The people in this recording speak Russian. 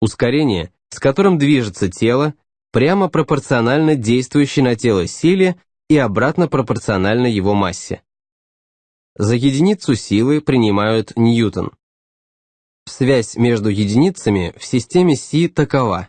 Ускорение, с которым движется тело, прямо пропорционально действующей на тело силе и обратно пропорционально его массе. За единицу силы принимают ньютон. Связь между единицами в системе Си такова.